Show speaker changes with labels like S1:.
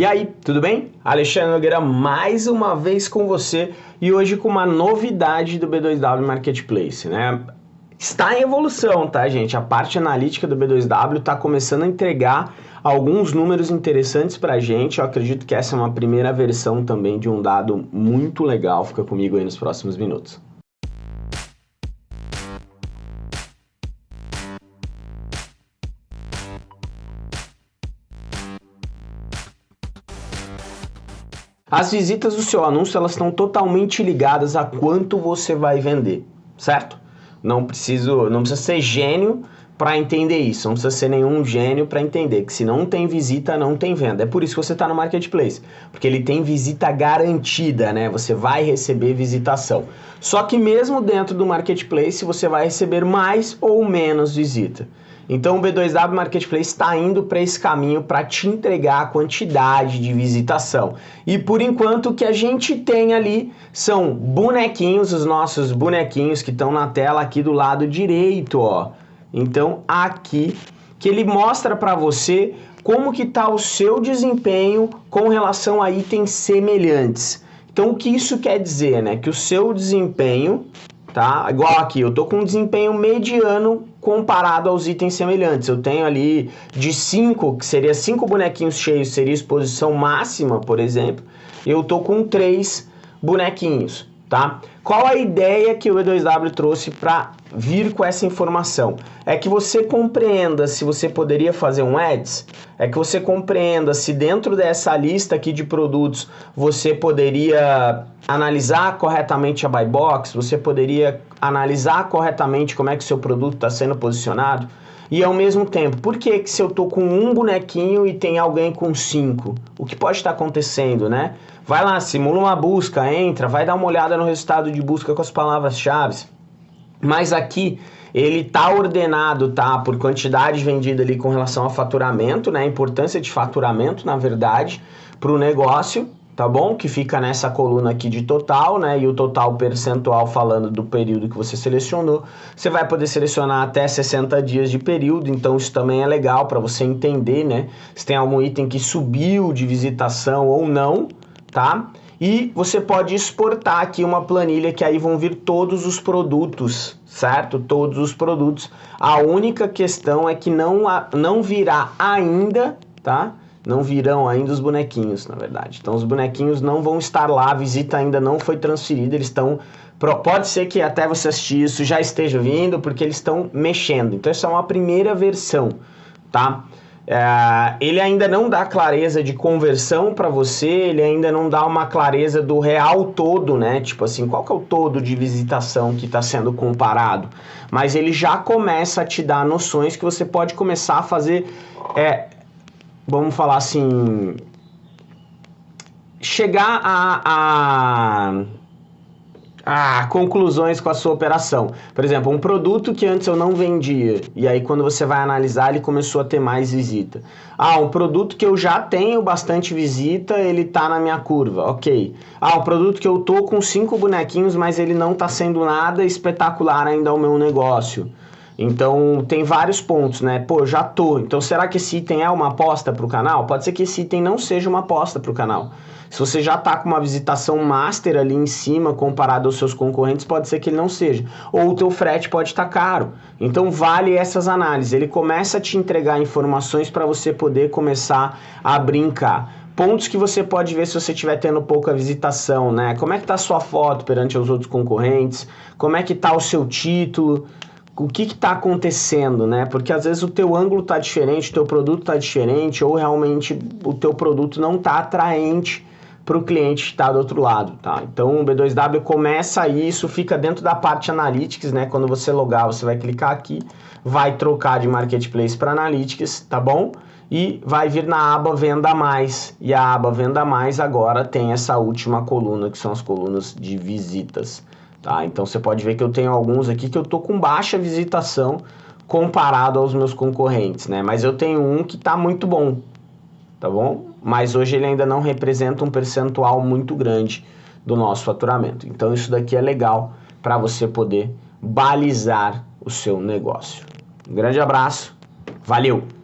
S1: E aí, tudo bem? Alexandre Nogueira mais uma vez com você e hoje com uma novidade do B2W Marketplace, né? Está em evolução, tá, gente? A parte analítica do B2W está começando a entregar alguns números interessantes para a gente. Eu acredito que essa é uma primeira versão também de um dado muito legal. Fica comigo aí nos próximos minutos. As visitas do seu anúncio elas estão totalmente ligadas a quanto você vai vender, certo? Não preciso, não precisa ser gênio para entender isso, não precisa ser nenhum gênio para entender que se não tem visita, não tem venda. É por isso que você está no marketplace, porque ele tem visita garantida, né? Você vai receber visitação. Só que mesmo dentro do marketplace você vai receber mais ou menos visita. Então o B2W Marketplace está indo para esse caminho para te entregar a quantidade de visitação. E por enquanto o que a gente tem ali são bonequinhos, os nossos bonequinhos que estão na tela aqui do lado direito, ó. Então aqui que ele mostra para você como que está o seu desempenho com relação a itens semelhantes. Então o que isso quer dizer, né? Que o seu desempenho tá? Igual aqui, eu tô com um desempenho mediano comparado aos itens semelhantes. Eu tenho ali de 5, que seria 5 bonequinhos cheios, seria exposição máxima, por exemplo. Eu tô com 3 bonequinhos tá? Qual a ideia que o E2W trouxe para vir com essa informação? É que você compreenda se você poderia fazer um ads, é que você compreenda se dentro dessa lista aqui de produtos você poderia analisar corretamente a buy box, você poderia analisar corretamente como é que o seu produto está sendo posicionado, e ao mesmo tempo, por que, que se eu tô com um bonequinho e tem alguém com cinco? O que pode estar acontecendo, né? Vai lá, simula uma busca, entra, vai dar uma olhada no resultado de busca com as palavras-chave. Mas aqui ele tá ordenado, tá, por quantidade vendida ali com relação a faturamento, né? A importância de faturamento, na verdade, para o negócio tá bom? Que fica nessa coluna aqui de total, né? E o total percentual falando do período que você selecionou. Você vai poder selecionar até 60 dias de período, então isso também é legal para você entender, né? Se tem algum item que subiu de visitação ou não, tá? E você pode exportar aqui uma planilha que aí vão vir todos os produtos, certo? Todos os produtos. A única questão é que não, não virá ainda, tá? Não virão ainda os bonequinhos, na verdade. Então os bonequinhos não vão estar lá, a visita ainda não foi transferida, eles estão... Pode ser que até você assistir isso já esteja vindo, porque eles estão mexendo. Então essa é uma primeira versão, tá? É, ele ainda não dá clareza de conversão para você, ele ainda não dá uma clareza do real todo, né? Tipo assim, qual que é o todo de visitação que está sendo comparado? Mas ele já começa a te dar noções que você pode começar a fazer... É, vamos falar assim, chegar a, a, conclusões com a sua operação. Por exemplo, um produto que antes eu não vendia, e aí quando você vai analisar ele começou a ter mais visita. Ah, um produto que eu já tenho bastante visita, ele tá na minha curva, ok. Ah, um produto que eu tô com cinco bonequinhos, mas ele não tá sendo nada espetacular ainda ao meu negócio. Então tem vários pontos, né? Pô, já tô. Então será que esse item é uma aposta para o canal? Pode ser que esse item não seja uma aposta para o canal. Se você já tá com uma visitação master ali em cima comparado aos seus concorrentes, pode ser que ele não seja. Ou o teu frete pode estar tá caro. Então vale essas análises. Ele começa a te entregar informações para você poder começar a brincar pontos que você pode ver se você estiver tendo pouca visitação, né? Como é que tá a sua foto perante os outros concorrentes? Como é que tá o seu título? O que está acontecendo, né? Porque às vezes o teu ângulo está diferente, o teu produto está diferente, ou realmente o teu produto não está atraente para o cliente que está do outro lado, tá? Então o B2W começa isso, fica dentro da parte Analytics, né? Quando você logar, você vai clicar aqui, vai trocar de Marketplace para Analytics, tá bom? E vai vir na aba Venda Mais, e a aba Venda Mais agora tem essa última coluna, que são as colunas de visitas. Tá? Então você pode ver que eu tenho alguns aqui que eu tô com baixa visitação comparado aos meus concorrentes, né? Mas eu tenho um que está muito bom, tá bom? Mas hoje ele ainda não representa um percentual muito grande do nosso faturamento. Então isso daqui é legal para você poder balizar o seu negócio. Um grande abraço, valeu!